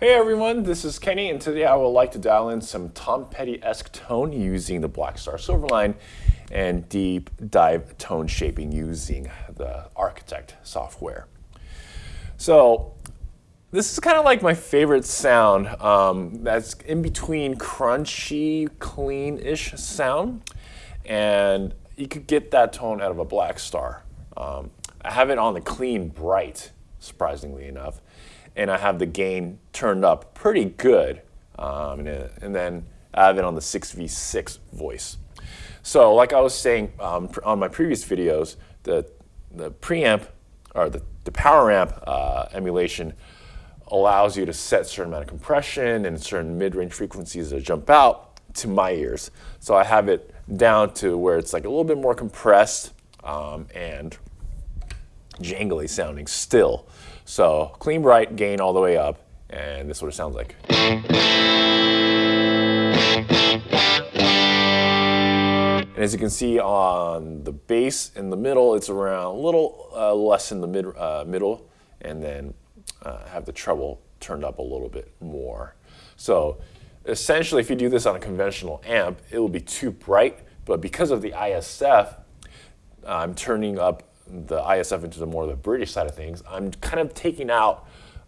Hey everyone, this is Kenny and today I would like to dial in some Tom Petty-esque tone using the Black Blackstar Silverline and deep dive tone shaping using the Architect software. So this is kind of like my favorite sound um, that's in between crunchy, clean-ish sound and you could get that tone out of a Blackstar. Um, I have it on the clean bright, surprisingly enough and I have the gain turned up pretty good. Um, and, and, then I have it on the 6v6 voice. So like I was saying um, on my previous videos, the, the preamp or the, the power amp uh, emulation allows you to set certain amount of compression and certain mid-range frequencies that jump out to my ears. So I have it down to where it's like a little bit more compressed um, and jangly sounding still. So clean bright, gain all the way up, and this is what it sounds like. And as you can see on the bass in the middle, it's around a little uh, less in the mid, uh, middle, and then uh, have the treble turned up a little bit more. So essentially, if you do this on a conventional amp, it will be too bright, but because of the ISF, I'm turning up the ISF into the more of the British side of things, I'm kind of taking out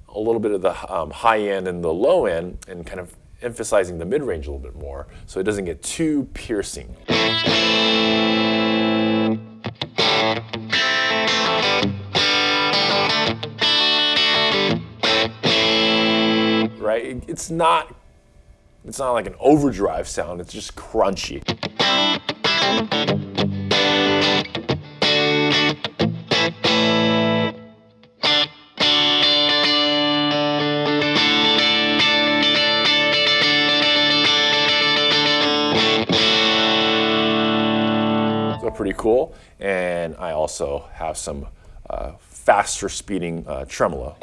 a little bit of the um, high end and the low end and kind of emphasizing the mid-range a little bit more so it doesn't get too piercing. Right? It's not it's not like an overdrive sound, it's just crunchy. Pretty cool. And I also have some uh, faster speeding uh, tremolo.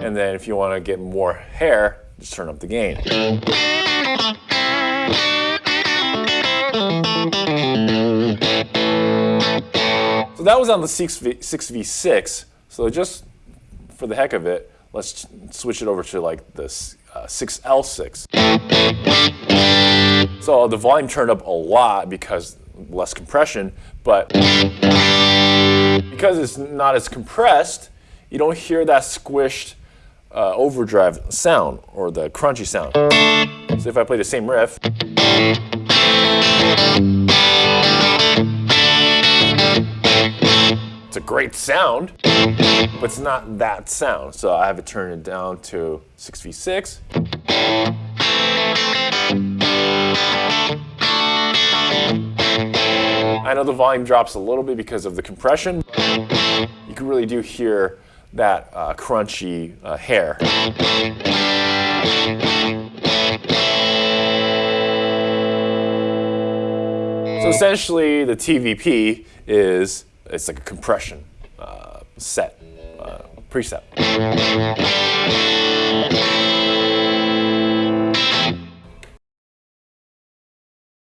And then if you want to get more hair, just turn up the gain. So that was on the 6v, 6v6. So just for the heck of it, let's switch it over to like this uh, 6L6. So the volume turned up a lot because less compression, but because it's not as compressed, you don't hear that squished uh, overdrive sound or the crunchy sound. So if I play the same riff, it's a great sound, but it's not that sound. So I have it turn it down to 6v6. I know the volume drops a little bit because of the compression. You can really do hear that uh, crunchy uh, hair. So essentially, the TVP is it's like a compression uh, set, uh, preset.